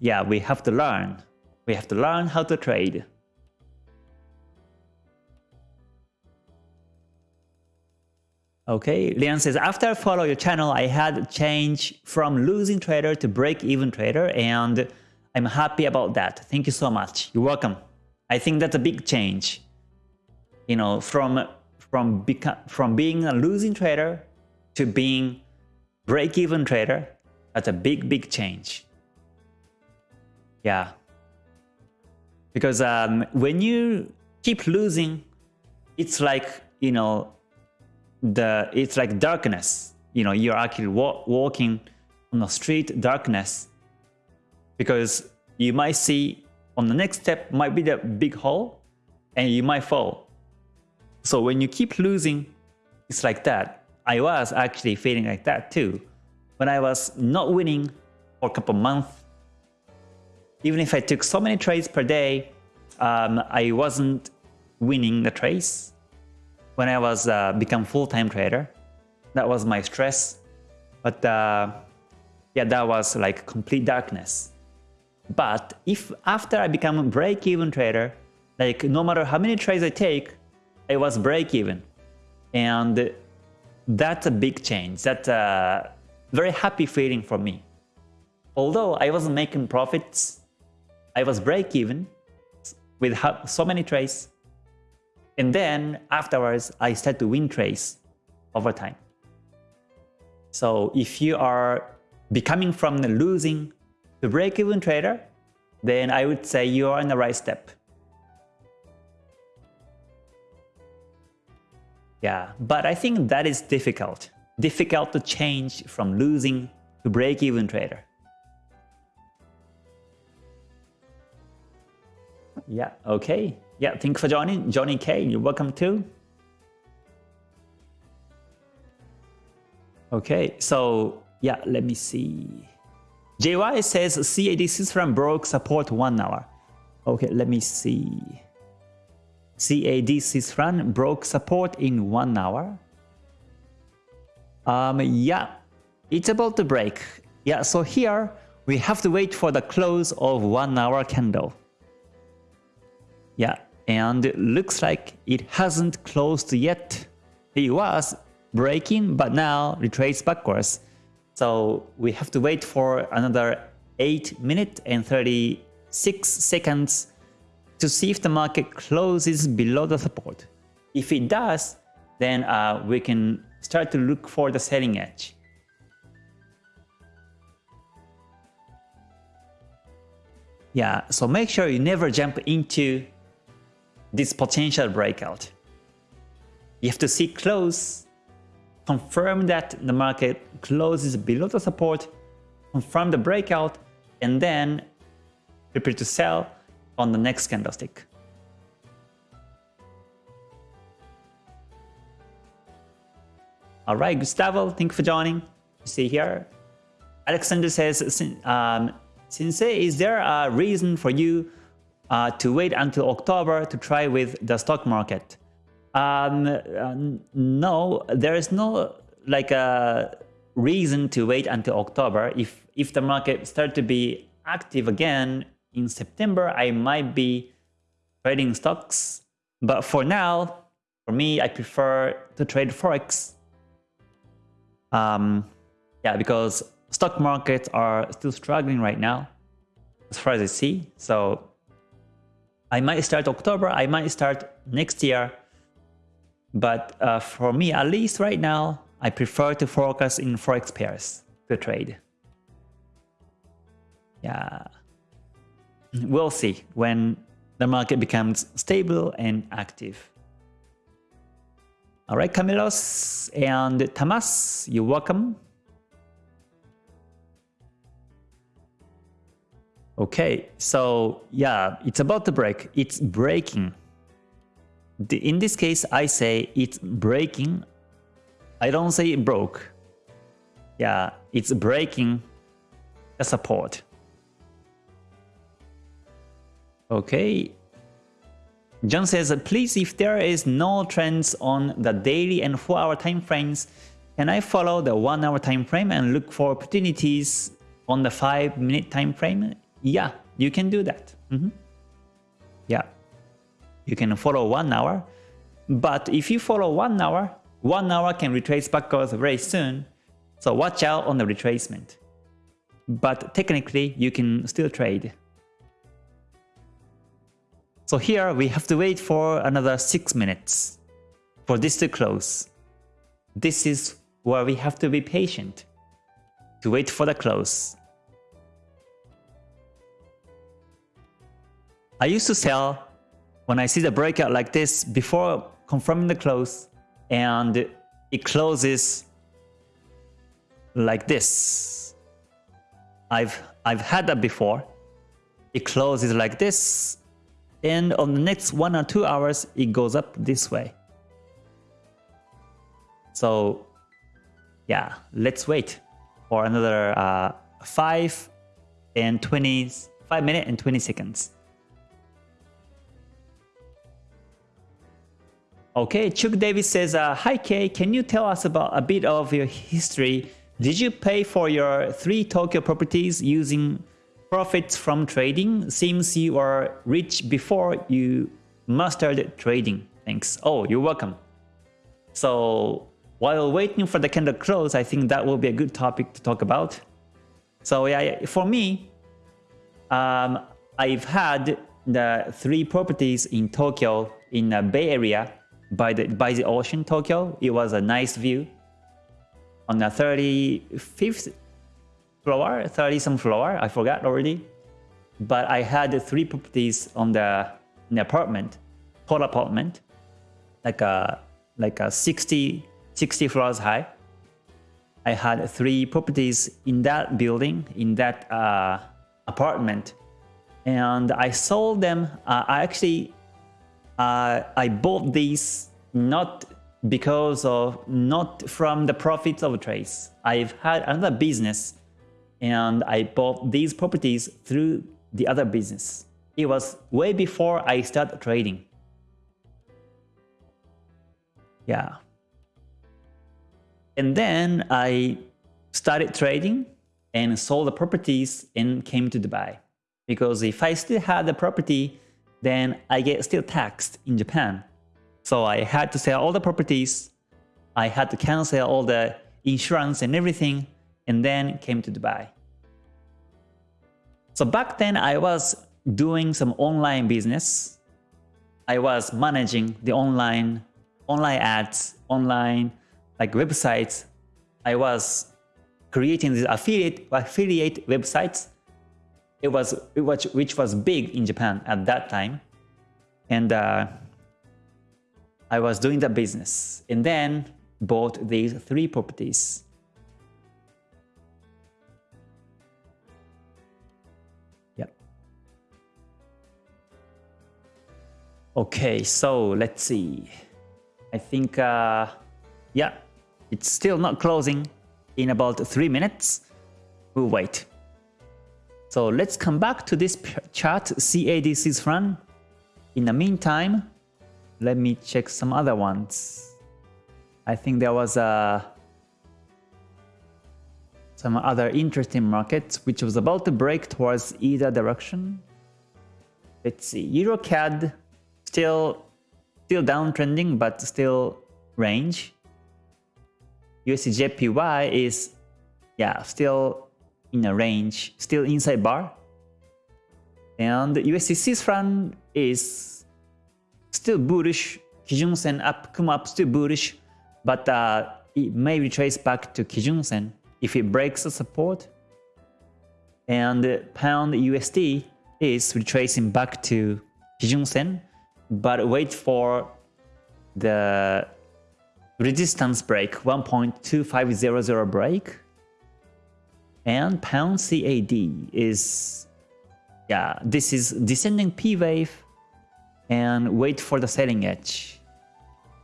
yeah, we have to learn. We have to learn how to trade. Okay, Leon says, after I follow your channel, I had a change from losing trader to break-even trader and I'm happy about that. Thank you so much. You're welcome. I think that's a big change. You know, from from from being a losing trader to being break-even trader, that's a big, big change. Yeah. Because um, when you keep losing, it's like, you know, the it's like darkness. You know, you're actually wa walking on the street darkness because you might see on the next step might be the big hole and you might fall. So when you keep losing, it's like that. I was actually feeling like that too. When I was not winning for a couple months, even if I took so many trades per day, um, I wasn't winning the trades. When I was uh, become full-time trader, that was my stress. But uh, yeah, that was like complete darkness. But if after I become a break-even trader, like no matter how many trades I take, I was break-even. And that's a big change. That's a very happy feeling for me. Although I wasn't making profits, I was break-even with so many trades. And then afterwards, I start to win trades over time. So if you are becoming from the losing to break-even trader, then I would say you are on the right step. Yeah, but I think that is difficult. Difficult to change from losing to break-even trader. Yeah, okay. Yeah, thanks for joining. Johnny K, you're welcome too. Okay, so yeah, let me see. JY says CAD system broke support one hour. Okay, let me see. CAD system broke support in one hour. Um, yeah, it's about to break. Yeah, so here we have to wait for the close of one hour candle. Yeah, and it looks like it hasn't closed yet. It was breaking, but now retrace backwards. So we have to wait for another 8 minutes and 36 seconds to see if the market closes below the support. If it does, then uh, we can start to look for the selling edge. Yeah, so make sure you never jump into this potential breakout. You have to see close confirm that the market closes below the support, confirm the breakout, and then prepare to sell on the next candlestick. All right, Gustavo, thank you for joining. You see here, Alexander says, um, Sensei, is there a reason for you uh, to wait until October to try with the stock market? Um, uh, no, there is no like a reason to wait until October. If if the market start to be active again in September, I might be trading stocks. But for now, for me, I prefer to trade forex. Um, yeah, because stock markets are still struggling right now, as far as I see. So I might start October, I might start next year but uh, for me, at least right now, I prefer to focus in forex pairs to trade. Yeah, we'll see when the market becomes stable and active. All right, Camilos and Tamas, you're welcome. Okay, so yeah, it's about to break. It's breaking hmm. in this case, I say it's breaking. I don't say it broke. Yeah, it's breaking the support. Okay. John says, please, if there is no trends on the daily and 4-hour time frames, can I follow the 1-hour time frame and look for opportunities on the 5-minute time frame? Yeah, you can do that. Mm -hmm. Yeah you can follow one hour. But if you follow one hour, one hour can retrace backwards very soon. So watch out on the retracement. But technically, you can still trade. So here we have to wait for another 6 minutes for this to close. This is where we have to be patient to wait for the close. I used to sell when I see the breakout like this before confirming the close and it closes like this. I've I've had that before. It closes like this and on the next one or two hours it goes up this way. So yeah, let's wait for another uh, 5 and 20 5 minutes and 20 seconds. Okay, Chuck Davis says, uh, Hi Kay, can you tell us about a bit of your history? Did you pay for your three Tokyo properties using profits from trading seems you were rich before you mastered trading. Thanks. Oh, you're welcome. So while waiting for the candle close, I think that will be a good topic to talk about. So yeah, for me, um, I've had the three properties in Tokyo in the Bay Area by the by the ocean Tokyo. It was a nice view on the 35th floor, 30 some floor, I forgot already. But I had three properties on the, the apartment, whole apartment, like a like a 60 60 floors high. I had three properties in that building, in that uh, apartment, and I sold them. Uh, I actually uh, I bought these not because of not from the profits of trades. I've had another business and I bought these properties through the other business. It was way before I started trading. Yeah. And then I started trading and sold the properties and came to Dubai. Because if I still had the property, then I get still taxed in Japan. So I had to sell all the properties, I had to cancel all the insurance and everything, and then came to Dubai. So back then I was doing some online business. I was managing the online online ads, online like websites. I was creating these affiliate affiliate websites it was, which was big in Japan at that time, and uh, I was doing the business, and then bought these three properties. Yep. Okay, so let's see. I think, uh, yeah, it's still not closing in about three minutes. We'll wait. So let's come back to this chart, CAD Swiss franc. In the meantime, let me check some other ones. I think there was a uh, some other interesting markets which was about to break towards either direction. Let's see, EuroCAD still still downtrending but still range. USDJPY is yeah still in a range, still inside bar. And Swiss franc is still bullish. Kijun Sen up, Kumo up still bullish, but uh, it may retrace back to Kijun Sen if it breaks the support. And pound USD is retracing back to Kijun Sen, but wait for the resistance break 1.2500 break and pound CAD is, yeah, this is descending P wave and wait for the selling edge.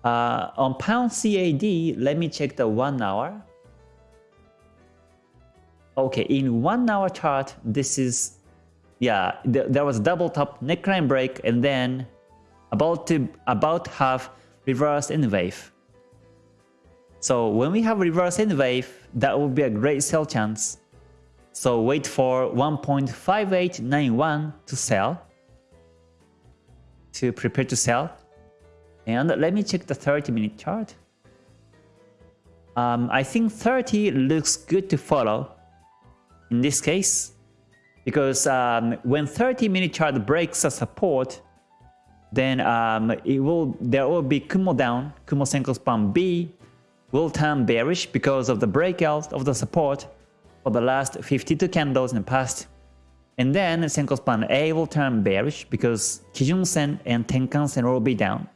Uh, on pound CAD, let me check the one hour. Okay, in one hour chart, this is, yeah, th there was double top neckline break and then about to about have reverse N wave. So when we have reverse N wave, that would be a great sell chance. So wait for 1.5891 to sell, to prepare to sell. And let me check the 30 minute chart. Um, I think 30 looks good to follow in this case because um, when 30 minute chart breaks a support then um, it will there will be Kumo down, Kumo Senkou span B will turn bearish because of the breakout of the support for the last 52 candles in the past. And then Senkou span A will turn bearish because Kijun Sen and Tenkan Sen will be down.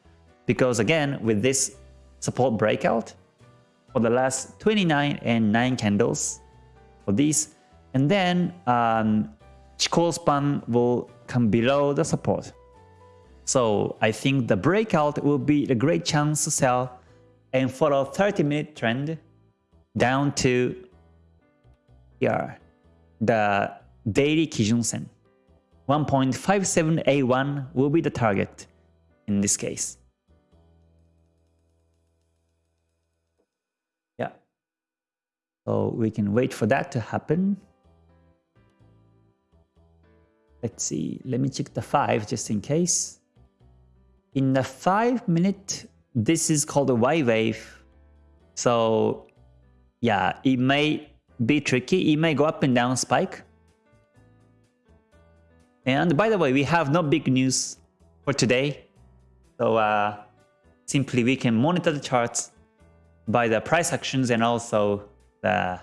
Because again, with this support breakout for the last 29 and 9 candles for these, and then um, Chikou span will come below the support. So I think the breakout will be a great chance to sell and follow 30 minute trend down to here, the daily Kijun Sen. 1.5781 will be the target in this case. Yeah. So we can wait for that to happen. let's see, let me check the 5 just in case. In the 5 minute, this is called a Y wave. So yeah, it may be tricky. It may go up and down spike. And by the way, we have no big news for today. So uh, simply we can monitor the charts by the price actions and also the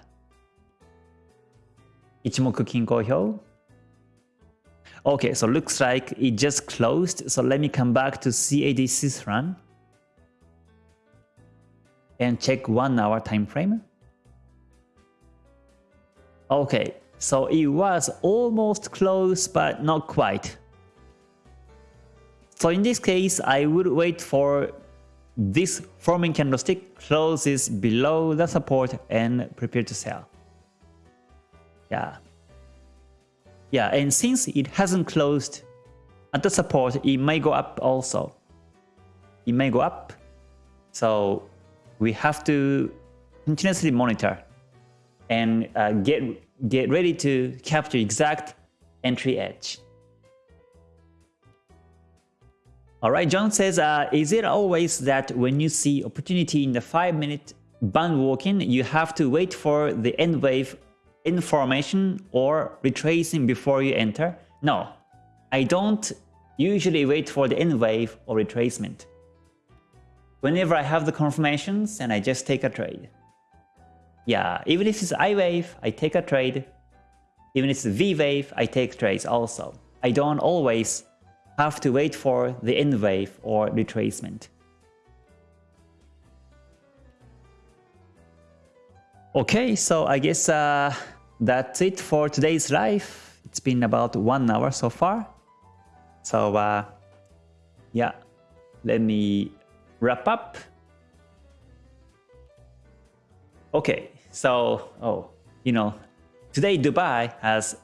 Ichimoku Kinko Hyo. Okay, so looks like it just closed. So let me come back to CAD Swiss franc and check one hour time frame. Okay, so it was almost close, but not quite. So in this case, I would wait for this forming candlestick closes below the support and prepare to sell. Yeah. Yeah, and since it hasn't closed at the support, it may go up also. It may go up. So we have to continuously monitor and uh, get, get ready to capture exact entry edge. Alright, John says, uh, is it always that when you see opportunity in the 5 minute band walking, you have to wait for the N wave information or retracing before you enter? No, I don't usually wait for the N wave or retracement. Whenever I have the confirmations and I just take a trade. Yeah, even if it's I wave, I take a trade. Even if it's V wave, I take trades also. I don't always have to wait for the N wave or retracement. Okay, so I guess uh, that's it for today's live. It's been about one hour so far. So uh, yeah, let me wrap up. Okay, so, oh, you know, today Dubai has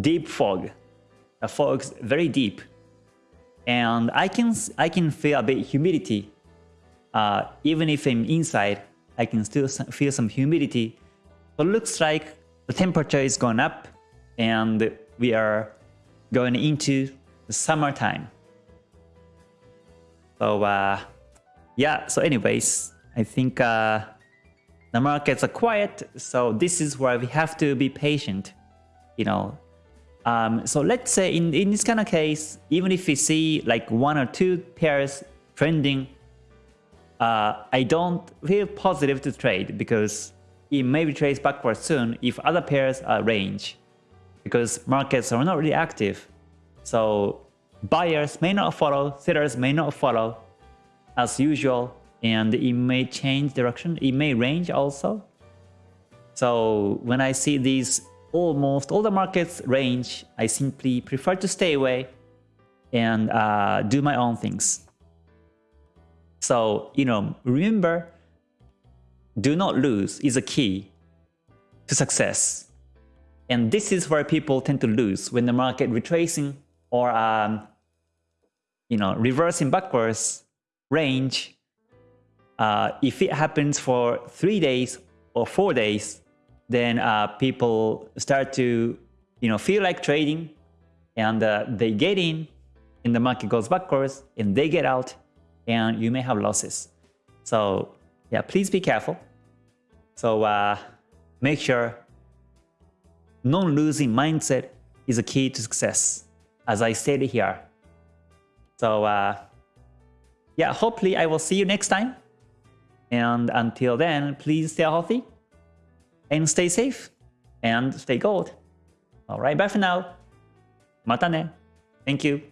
deep fog. The fog's very deep. And I can, I can feel a bit humidity. Uh, even if I'm inside, I can still feel some humidity. So it looks like the temperature is going up and we are going into the summertime. So uh, yeah, so anyways, I think uh, the markets are quiet, so this is where we have to be patient, you know. Um, so let's say in, in this kind of case, even if we see like one or two pairs trending, uh, I don't feel positive to trade because it may be retrace backwards soon if other pairs are range because markets are not really active. So buyers may not follow, sellers may not follow as usual and it may change direction. It may range also. So when I see these almost all the markets range, I simply prefer to stay away and uh, do my own things. So, you know, remember, do not lose is a key to success. And this is where people tend to lose when the market retracing or, um, you know, reversing backwards range uh, if it happens for three days or four days, then uh, people start to you know feel like trading and uh, they get in and the market goes backwards and they get out and you may have losses. So yeah, please be careful. So uh, make sure non-losing mindset is a key to success, as I stated here. So uh, yeah, hopefully I will see you next time. And until then, please stay healthy and stay safe and stay gold. Alright, bye for now. Mata ne. Thank you.